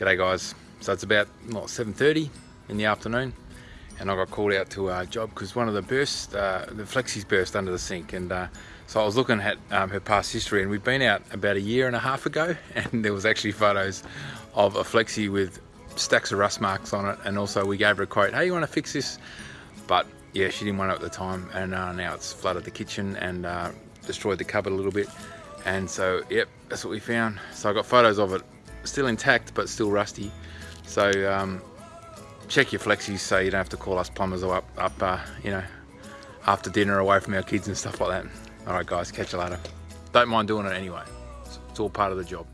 G'day guys. So it's about what 7:30 in the afternoon, and I got called out to a job because one of the burst, uh, the flexis burst under the sink, and uh, so I was looking at um, her past history, and we'd been out about a year and a half ago, and there was actually photos of a flexi with stacks of rust marks on it, and also we gave her a quote, "Hey, you want to fix this?" But yeah, she didn't want it at the time, and uh, now it's flooded the kitchen and uh, destroyed the cupboard a little bit. And so, yep, that's what we found. So I got photos of it still intact but still rusty. So um, check your flexis so you don't have to call us plumbers up, up uh, you know after dinner away from our kids and stuff like that. All right guys catch you later. Don't mind doing it anyway. It's all part of the job